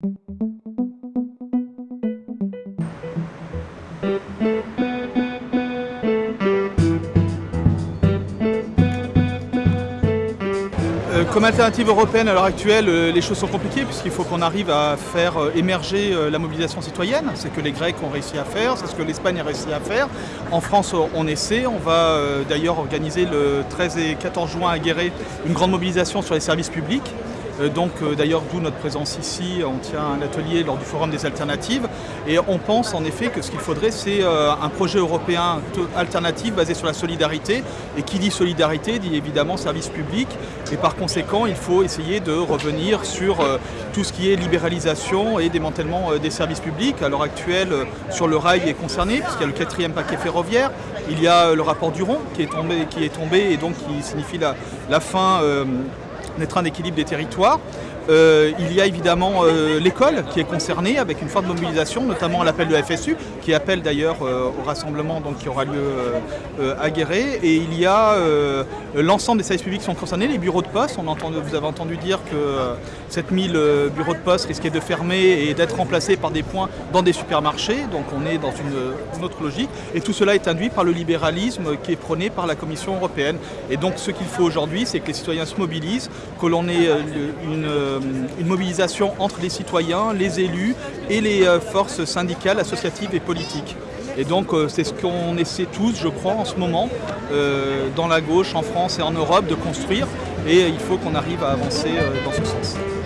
Euh, comme alternative européenne à l'heure actuelle, euh, les choses sont compliquées puisqu'il faut qu'on arrive à faire euh, émerger la mobilisation citoyenne. C'est ce que les Grecs ont réussi à faire, c'est ce que l'Espagne a réussi à faire. En France, on essaie. On va d'ailleurs organiser le 13 et 14 juin à Guéret une grande mobilisation sur les services publics. Euh, donc euh, d'ailleurs d'où notre présence ici, on tient un atelier lors du Forum des alternatives. Et on pense en effet que ce qu'il faudrait c'est euh, un projet européen alternatif basé sur la solidarité. Et qui dit solidarité dit évidemment service public. Et par conséquent il faut essayer de revenir sur tout ce qui est libéralisation et démantèlement des services publics. À l'heure actuelle sur le rail est concerné puisqu'il y a le quatrième paquet ferroviaire, il y a le rapport Duron qui est tombé, qui est tombé et donc qui signifie la fin des trains d'équilibre des territoires. Euh, il y a évidemment euh, l'école qui est concernée avec une forte mobilisation, notamment à l'appel de la FSU, qui appelle d'ailleurs euh, au rassemblement donc, qui aura lieu à Guéret. Et il y a l'ensemble des services publics qui sont concernés, les bureaux de poste. On vous avez entendu dire que 7000 bureaux de poste risquaient de fermer et d'être remplacés par des points dans des supermarchés. Donc on est dans une, autre logique. Et tout cela est induit par le libéralisme qui est prôné par la Commission européenne. Et donc ce qu'il faut aujourd'hui, c'est que les citoyens se mobilisent, que l'on ait une une mobilisation entre les citoyens, les élus et les euh, forces syndicales, associatives et politiques. Et donc euh, c'est ce qu'on essaie tous, je crois, en ce moment, dans la gauche, en France et en Europe, de construire. Et il faut qu'on arrive à avancer dans ce sens.